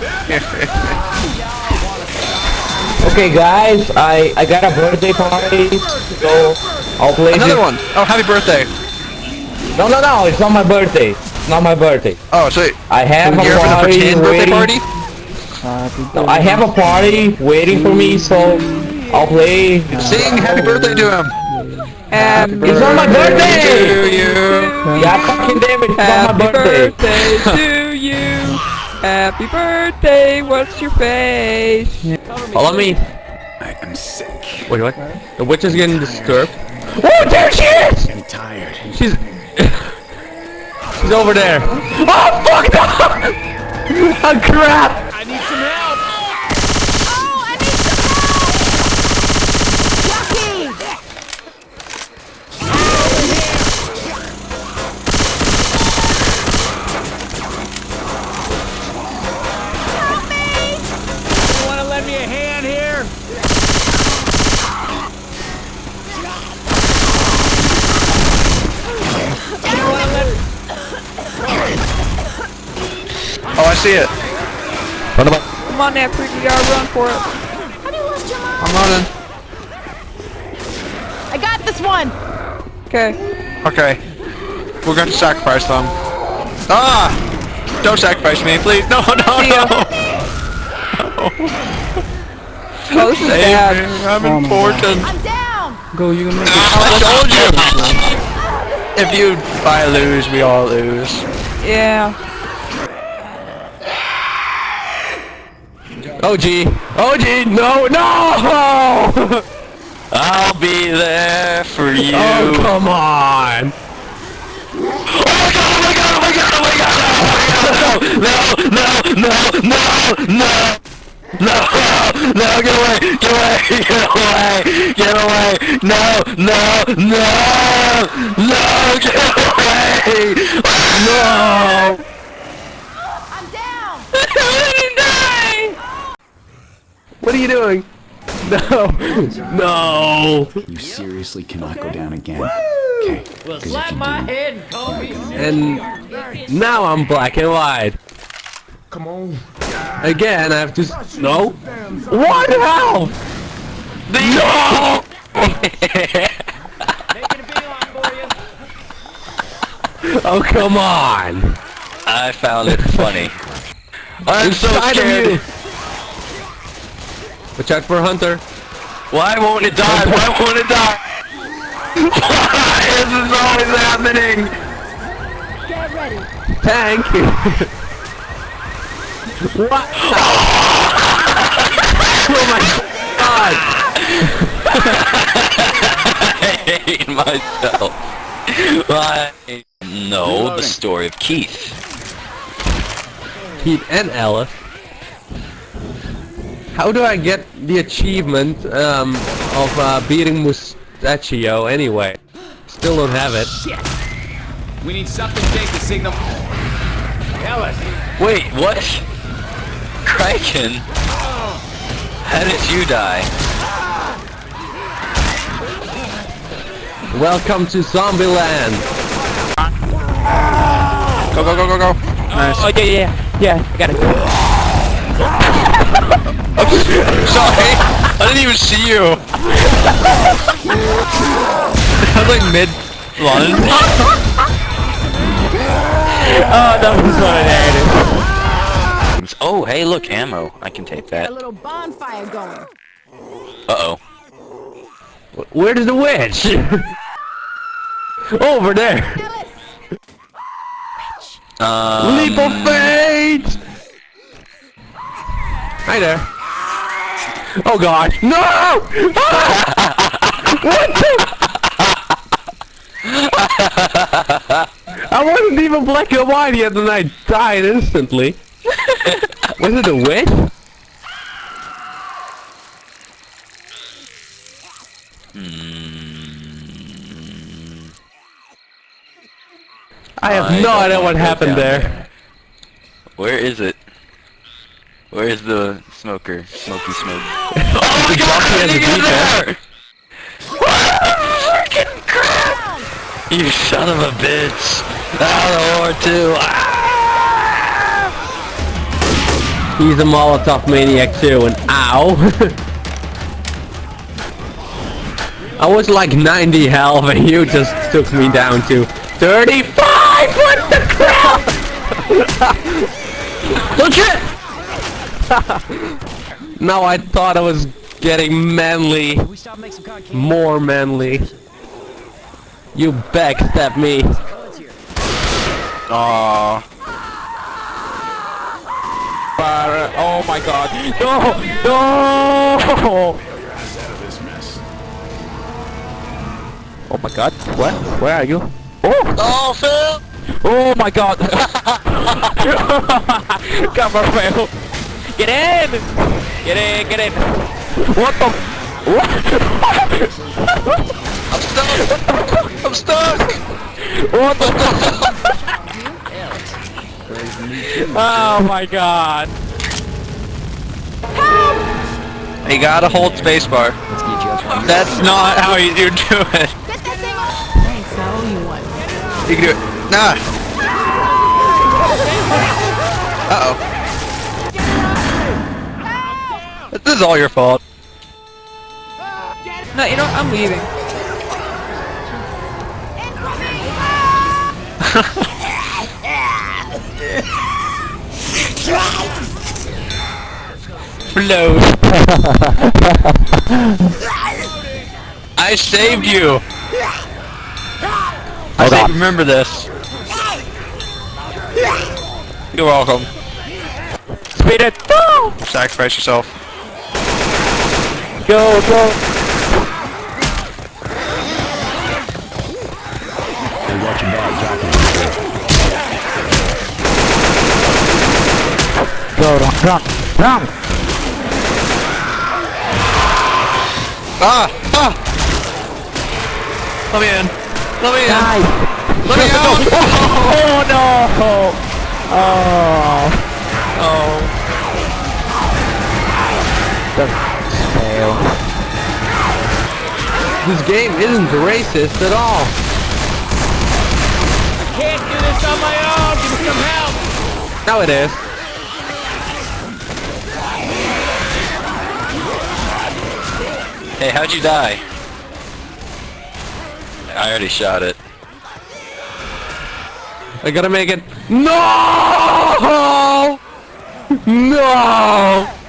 Okay, guys, I I got a birthday party, so I'll play Another this- one. Oh, happy birthday. No, no, no, it's not my birthday. It's not my birthday. Oh, so I have a you're having a party pretend birthday waiting. party? No, I have a party waiting for me, so I'll play. Sing happy birthday to him. Happy It's not my To birthday. you. Yeah, fucking damn it, it's not Happy my birthday. birthday to you. Happy birthday. What's your face? Follow me. I am sick. Wait, what? The witch is getting disturbed. Oh, there she is! I'm tired. She's she's over there. Oh fuck no! oh crap! See it. What about? Come on, that freaky guy, run for it. Have you lost your mom? I'm running. I got this one! Okay. Okay. We're going to sacrifice them. Ah! Don't sacrifice me, please. No, no, See ya. no. Oh, this is Save bad. me. I'm important. I'm down! Go, you can make it. I told you. If you, if I lose, we all lose. Yeah. OG! OG! No! No! I'll be there for you. Oh come on! No! No! No! No! No! No! No! Get away! Get away! Get away! Get away! No! No! No! No! Get away! No! I'm down! What are you doing? No! No! You seriously cannot go down again. Okay. Well, slap my head. And now I'm black and white. Come on. Again, I have to. No. What the hell? No. oh come on! I found it funny. I'm so scared. You. Watch out for Hunter. Why won't it die? Why won't it die? Why is this always happening? Get ready! Tank. what? oh my god! I hate myself. Why? No, the story of Keith. Keith and Alice. How do I get the achievement um, of uh, beating Mustachio anyway? Still don't have it. We need something big to signal. Ellis! Wait, what? Kraken? How did you die? Welcome to Zombieland. Go, go, go, go, go. Nice. Oh, yeah, yeah, yeah. I got it. Sorry. I didn't even see you. I was like mid lunge. Oh, that was what Oh, hey, look, ammo. I can take A that. little bonfire going. Uh-oh. Where Where's the witch? Over there. Um, Leap of faith. Hi there. Oh god. No! what the? I wasn't even black and white yet and I died instantly. Was it a witch? I have I no idea what happened down there. Where is it? Where is the smoker? Smoky smoke. Oh my god! As a defense. Freaking crap! You son of a bitch! Out of war two! Ah! He's a Molotov maniac too, and ow! I was like 90 health and you just took me down to 35! What the crap? Don't shit! now I thought I was getting manly. More manly. You backstab me. Aww. Fire- Oh my god. No! No! Oh my god. Where? Where are you? Oh! Oh, Phil! Oh my god! Come on, Phil! Get in! Get in, get in! What the? What? I'm stuck! I'm stuck! What the? oh my god! You gotta hold spacebar. That's not how you do it. Thanks, I owe you one. You can do it. Nah. Uh is all your fault. No, you know what? I'm leaving. Float. I saved you. I think remember this. You're welcome. Speed it! Sacrifice yourself. Go, go! Go, run, run, run! Ah! Ah! Let me in. Let me in. Let me out. Oh no! Oh! Oh. Fail. This game isn't racist at all. I can't do this on my own. Give me some help. Now it is. Hey, how'd you die? I already shot it. I gotta make it. No! No!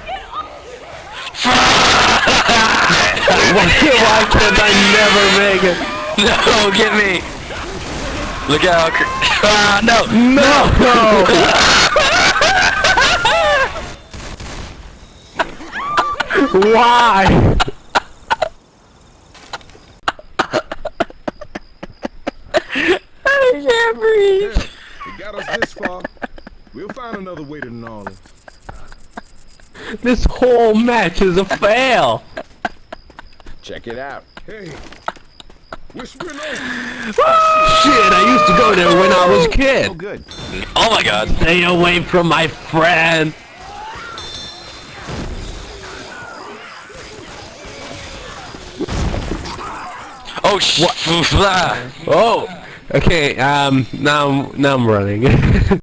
Why, why can't I never make it? No, get me! Look out! cr- Ah, no! No! no. why? I can't breathe! It got us this far. We'll find another way to New Orleans. This whole match is a fail. Check it out. Hey, whispering over. Shit, I used to go there when I was a kid. good. Oh my god! Stay away from my friend. Oh sh- Oh, okay. Um, now, now I'm running.